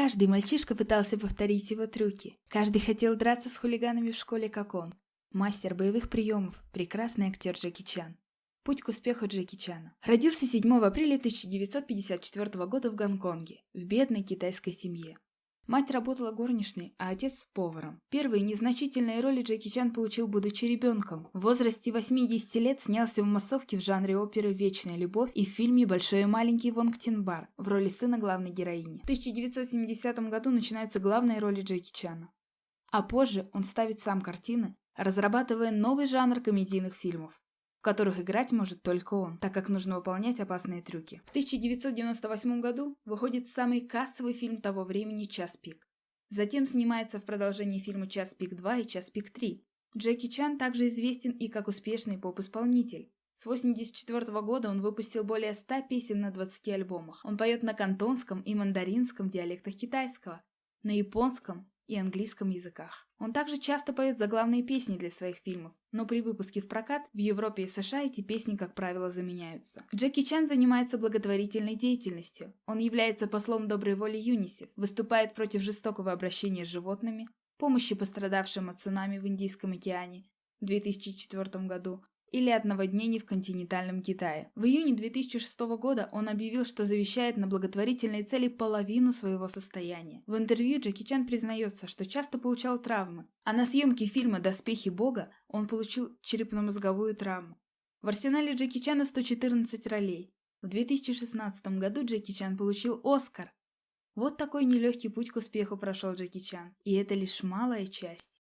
Каждый мальчишка пытался повторить его трюки. Каждый хотел драться с хулиганами в школе, как он. Мастер боевых приемов, прекрасный актер Джеки Чан. Путь к успеху Джеки Чана. Родился 7 апреля 1954 года в Гонконге, в бедной китайской семье. Мать работала горничной, а отец – поваром. Первые незначительные роли Джеки Чан получил, будучи ребенком. В возрасте 80 лет снялся в массовке в жанре оперы «Вечная любовь» и в фильме «Большой и маленький Вонг Тинбар» в роли сына главной героини. В 1970 году начинаются главные роли Джеки Чана. А позже он ставит сам картины, разрабатывая новый жанр комедийных фильмов в которых играть может только он, так как нужно выполнять опасные трюки. В 1998 году выходит самый кассовый фильм того времени «Час пик». Затем снимается в продолжении фильма «Час пик 2» и «Час пик 3». Джеки Чан также известен и как успешный поп-исполнитель. С 1984 года он выпустил более 100 песен на 20 альбомах. Он поет на кантонском и мандаринском диалектах китайского, на японском и английском языках. Он также часто поет заглавные песни для своих фильмов, но при выпуске в прокат в Европе и США эти песни, как правило, заменяются. Джеки Чан занимается благотворительной деятельностью. Он является послом доброй воли ЮНИСЕФ, выступает против жестокого обращения с животными, помощи пострадавшим от цунами в Индийском океане в 2004 году, или от наводнений в континентальном Китае. В июне 2006 года он объявил, что завещает на благотворительные цели половину своего состояния. В интервью Джеки Чан признается, что часто получал травмы, а на съемке фильма «Доспехи Бога» он получил черепно-мозговую травму. В арсенале Джеки Чана 114 ролей. В 2016 году Джеки Чан получил Оскар. Вот такой нелегкий путь к успеху прошел Джеки Чан, и это лишь малая часть.